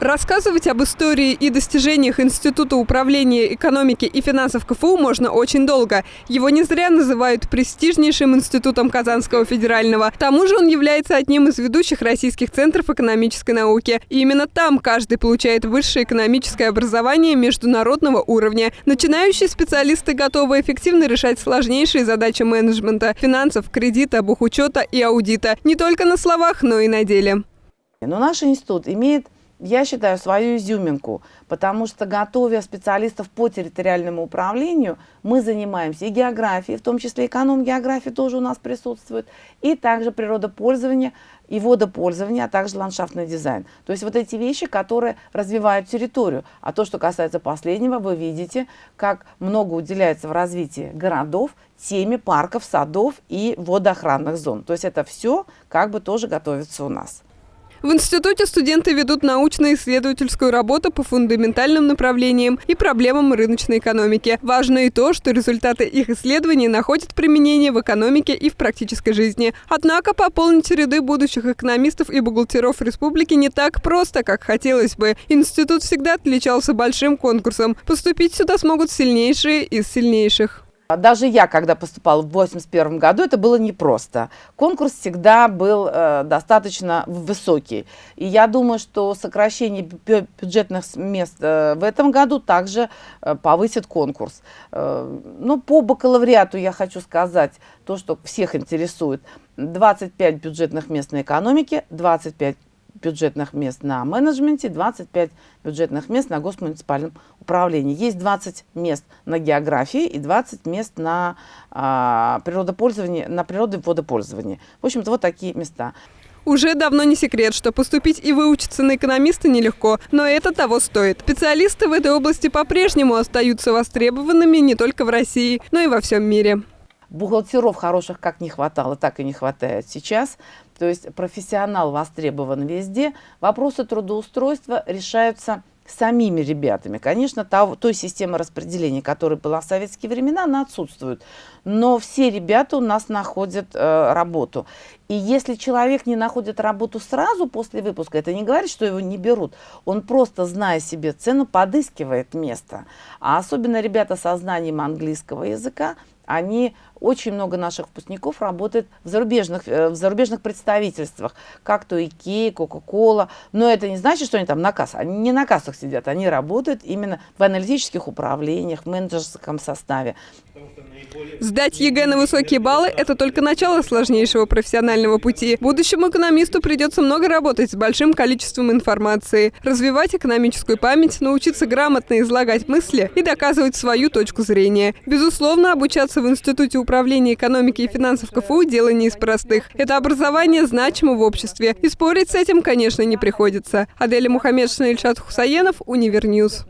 Рассказывать об истории и достижениях Института управления экономики и финансов КФУ можно очень долго. Его не зря называют престижнейшим институтом Казанского федерального. К тому же он является одним из ведущих российских центров экономической науки. И именно там каждый получает высшее экономическое образование международного уровня. Начинающие специалисты готовы эффективно решать сложнейшие задачи менеджмента, финансов, кредита, бухучета и аудита. Не только на словах, но и на деле. Но наш институт имеет я считаю, свою изюминку, потому что, готовя специалистов по территориальному управлению, мы занимаемся и географией, в том числе эконом-география тоже у нас присутствует, и также природопользование и водопользование, а также ландшафтный дизайн. То есть вот эти вещи, которые развивают территорию. А то, что касается последнего, вы видите, как много уделяется в развитии городов теме парков, садов и водоохранных зон. То есть это все как бы тоже готовится у нас. В институте студенты ведут научно-исследовательскую работу по фундаментальным направлениям и проблемам рыночной экономики. Важно и то, что результаты их исследований находят применение в экономике и в практической жизни. Однако пополнить ряды будущих экономистов и бухгалтеров республики не так просто, как хотелось бы. Институт всегда отличался большим конкурсом. Поступить сюда смогут сильнейшие из сильнейших. А даже я, когда поступала в 81 году, это было непросто. Конкурс всегда был э, достаточно высокий. И я думаю, что сокращение бюджетных мест э, в этом году также э, повысит конкурс. Э, ну, по бакалавриату я хочу сказать то, что всех интересует. 25 бюджетных мест на экономике, 25 бюджетных мест на менеджменте, 25 бюджетных мест на госмуниципальном управлении. Есть 20 мест на географии и 20 мест на а, природопользование, на природоводопользование. В общем-то, вот такие места. Уже давно не секрет, что поступить и выучиться на экономиста нелегко, но это того стоит. Специалисты в этой области по-прежнему остаются востребованными не только в России, но и во всем мире. Бухгалтеров хороших как не хватало, так и не хватает сейчас. То есть профессионал востребован везде. Вопросы трудоустройства решаются самими ребятами. Конечно, того, той системы распределения, которая была в советские времена, она отсутствует. Но все ребята у нас находят э, работу. И если человек не находит работу сразу после выпуска, это не говорит, что его не берут. Он просто, зная себе цену, подыскивает место. А особенно ребята со знанием английского языка, они, очень много наших выпускников работает в зарубежных, э, в зарубежных представительствах, как то Икея, Кока-Кола. Но это не значит, что они там на кассах. Они не на кассах сидят, они работают именно в аналитических управлениях, в менеджерском составе. Сдать ЕГЭ на высокие баллы – это только начало сложнейшего профессионального пути. Будущему экономисту придется много работать с большим количеством информации, развивать экономическую память, научиться грамотно излагать мысли и доказывать свою точку зрения. Безусловно, обучаться в Институте управления экономики и финансов КФУ – дело не из простых. Это образование значимо в обществе, и спорить с этим, конечно, не приходится. Аделя Мухаммедшина, Ильшат Хусаенов, Универньюз.